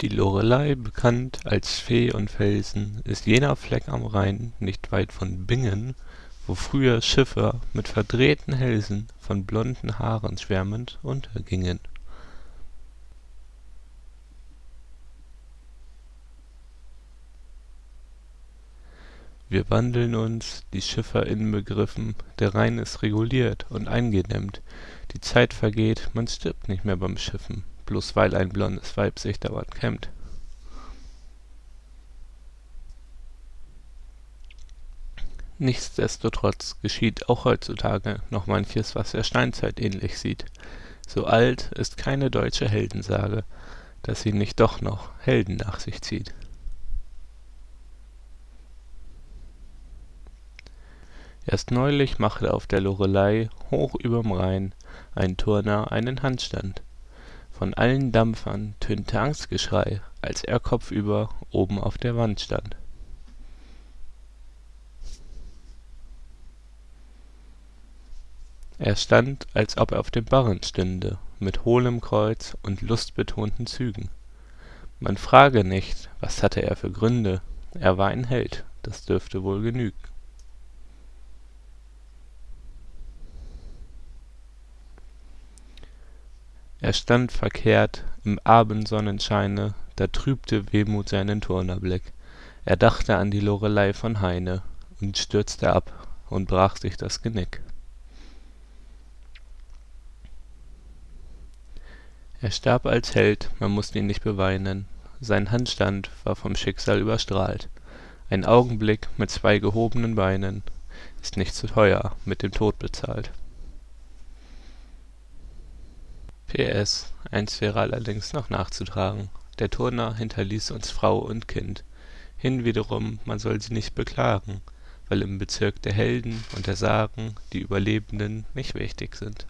Die Loreley, bekannt als Fee und Felsen, ist jener Fleck am Rhein, nicht weit von Bingen, wo früher Schiffer mit verdrehten Hälsen, von blonden Haaren schwärmend, untergingen. Wir wandeln uns, die Schiffer inbegriffen, der Rhein ist reguliert und eingedämmt, die Zeit vergeht, man stirbt nicht mehr beim Schiffen, bloß weil ein blondes Weib sich dauernd kämmt. Nichtsdestotrotz geschieht auch heutzutage noch manches, was der Steinzeit ähnlich sieht. So alt ist keine deutsche Heldensage, dass sie nicht doch noch Helden nach sich zieht Erst neulich machte auf der Loreley hoch überm Rhein ein Turner einen Handstand. Von allen Dampfern tönte Angstgeschrei, als er kopfüber oben auf der Wand stand. Er stand, als ob er auf dem Barren stünde, mit hohlem Kreuz und lustbetonten Zügen. Man frage nicht, was hatte er für Gründe, er war ein Held, das dürfte wohl genügen Er stand verkehrt im Abendsonnenscheine, da trübte Wehmut seinen Turnerblick. Er dachte an die Loreley von Heine und stürzte ab und brach sich das Genick. Er starb als Held, man muss ihn nicht beweinen, sein Handstand war vom Schicksal überstrahlt. Ein Augenblick mit zwei gehobenen Beinen ist nicht zu teuer mit dem Tod bezahlt PS, eins wäre allerdings noch nachzutragen: Der Turner hinterließ uns Frau und Kind. Hinwiederum, man soll sie nicht beklagen, Weil im Bezirk der Helden und der Sagen Die Überlebenden nicht wichtig sind